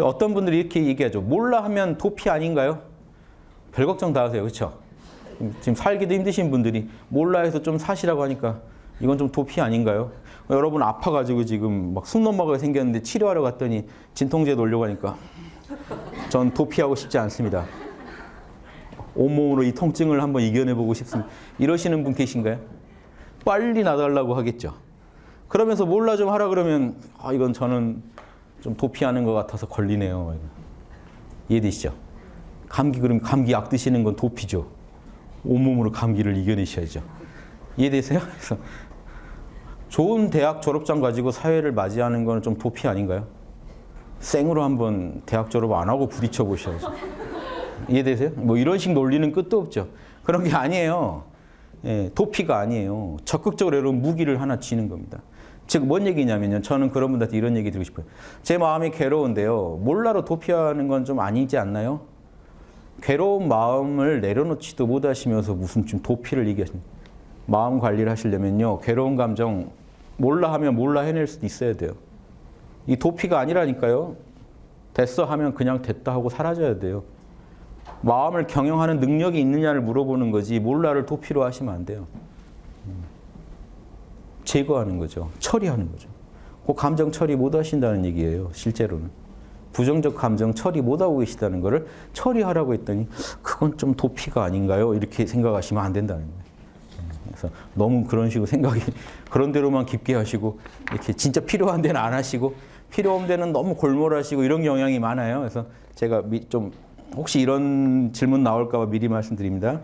어떤 분들이 이렇게 얘기하죠. 몰라 하면 도피 아닌가요? 별 걱정 다 하세요. 그렇죠? 지금 살기도 힘드신 분들이 몰라 해서 좀 사시라고 하니까 이건 좀 도피 아닌가요? 여러분 아파가지고 지금 막 숨 넘어가게 생겼는데 치료하러 갔더니 진통제 놓으려고 하니까 전 도피하고 싶지 않습니다. 온몸으로 이 통증을 한번 이겨내보고 싶습니다. 이러시는 분 계신가요? 빨리 나달라고 하겠죠. 그러면서 몰라 좀 하라 그러면 아, 이건 저는 좀 도피하는 것 같아서 걸리네요. 이해되시죠? 감기 그러면 감기 약 드시는 건 도피죠. 온몸으로 감기를 이겨내셔야죠. 이해되세요? 그래서 좋은 대학 졸업장 가지고 사회를 맞이하는 건 좀 도피 아닌가요? 생으로 한번 대학 졸업 안 하고 부딪혀 보셔야죠. 이해되세요? 뭐 이런 식 논리는 끝도 없죠. 그런 게 아니에요. 예, 도피가 아니에요. 적극적으로 여러분 무기를 하나 쥐는 겁니다. 즉, 뭔 얘기냐면요. 저는 그런 분들한테 이런 얘기 드리고 싶어요. 제 마음이 괴로운데요. 몰라로 도피하는 건 좀 아니지 않나요? 괴로운 마음을 내려놓지도 못하시면서 무슨 좀 도피를 얘기하시는 마음 관리를 하시려면요. 괴로운 감정 몰라 하면 몰라 해낼 수도 있어야 돼요. 이 도피가 아니라니까요. 됐어 하면 그냥 됐다 하고 사라져야 돼요. 마음을 경영하는 능력이 있느냐를 물어보는 거지 몰라를 도피로 하시면 안 돼요. 음. 제거하는 거죠. 처리하는 거죠. 그 감정 처리 못 하신다는 얘기예요. 실제로는. 부정적 감정 처리 못 하고 계시다는 거를 처리하라고 했더니 그건 좀 도피가 아닌가요? 이렇게 생각하시면 안 된다는 거예요. 음. 그래서 너무 그런 식으로 생각이 그런 대로만 깊게 하시고 이렇게 진짜 필요한 데는 안 하시고 필요 없는 데는 너무 골몰하시고 이런 경향이 많아요. 그래서 제가 미- 좀 혹시 이런 질문 나올까 봐 미리 말씀드립니다.